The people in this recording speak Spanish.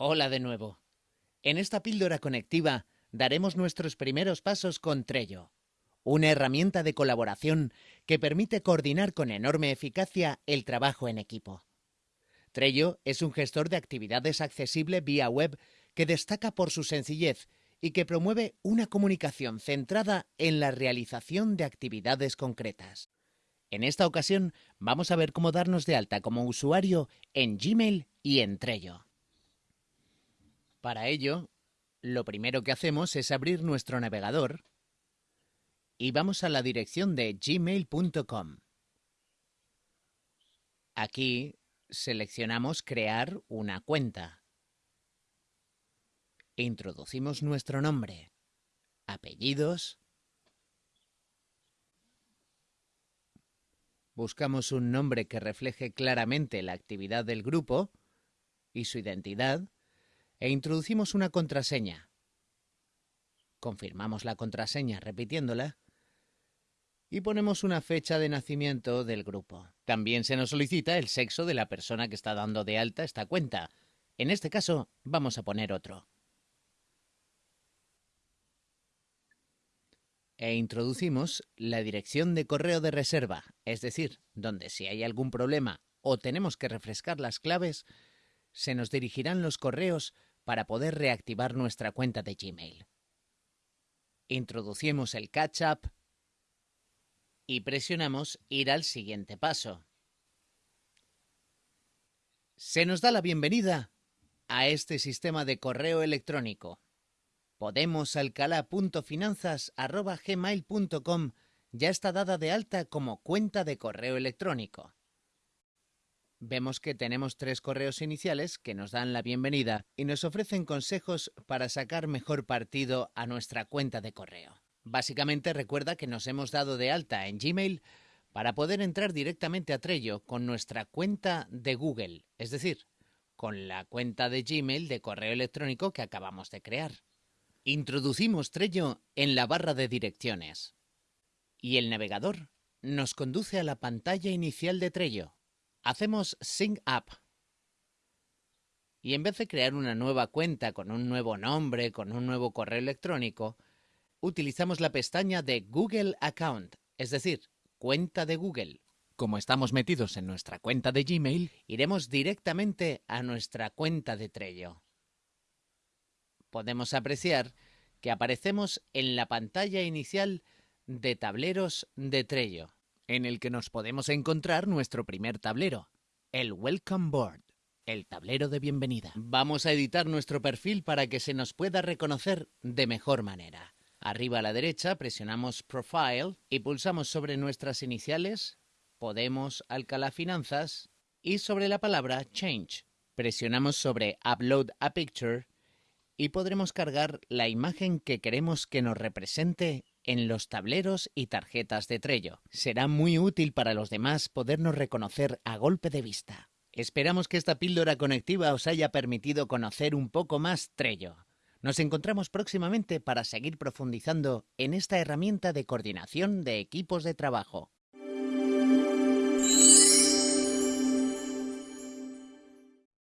Hola de nuevo. En esta píldora conectiva daremos nuestros primeros pasos con Trello, una herramienta de colaboración que permite coordinar con enorme eficacia el trabajo en equipo. Trello es un gestor de actividades accesible vía web que destaca por su sencillez y que promueve una comunicación centrada en la realización de actividades concretas. En esta ocasión vamos a ver cómo darnos de alta como usuario en Gmail y en Trello. Para ello, lo primero que hacemos es abrir nuestro navegador y vamos a la dirección de gmail.com. Aquí seleccionamos crear una cuenta. Introducimos nuestro nombre, apellidos, buscamos un nombre que refleje claramente la actividad del grupo y su identidad, e introducimos una contraseña. Confirmamos la contraseña repitiéndola y ponemos una fecha de nacimiento del grupo. También se nos solicita el sexo de la persona que está dando de alta esta cuenta. En este caso vamos a poner otro. E introducimos la dirección de correo de reserva, es decir, donde si hay algún problema o tenemos que refrescar las claves, se nos dirigirán los correos para poder reactivar nuestra cuenta de Gmail. Introducimos el catch-up y presionamos ir al siguiente paso. Se nos da la bienvenida a este sistema de correo electrónico. Podemosalcalá.finanzas.gmail.com ya está dada de alta como cuenta de correo electrónico vemos que tenemos tres correos iniciales que nos dan la bienvenida y nos ofrecen consejos para sacar mejor partido a nuestra cuenta de correo. Básicamente recuerda que nos hemos dado de alta en Gmail para poder entrar directamente a Trello con nuestra cuenta de Google, es decir, con la cuenta de Gmail de correo electrónico que acabamos de crear. Introducimos Trello en la barra de direcciones y el navegador nos conduce a la pantalla inicial de Trello, hacemos Sync Up. Y en vez de crear una nueva cuenta con un nuevo nombre, con un nuevo correo electrónico, utilizamos la pestaña de Google Account, es decir, cuenta de Google. Como estamos metidos en nuestra cuenta de Gmail, iremos directamente a nuestra cuenta de Trello. Podemos apreciar que aparecemos en la pantalla inicial de tableros de Trello en el que nos podemos encontrar nuestro primer tablero, el Welcome Board, el tablero de bienvenida. Vamos a editar nuestro perfil para que se nos pueda reconocer de mejor manera. Arriba a la derecha presionamos Profile y pulsamos sobre nuestras iniciales, Podemos Alcalá Finanzas, y sobre la palabra Change. Presionamos sobre Upload a Picture y podremos cargar la imagen que queremos que nos represente en los tableros y tarjetas de Trello. Será muy útil para los demás podernos reconocer a golpe de vista. Esperamos que esta píldora conectiva os haya permitido conocer un poco más Trello. Nos encontramos próximamente para seguir profundizando en esta herramienta de coordinación de equipos de trabajo.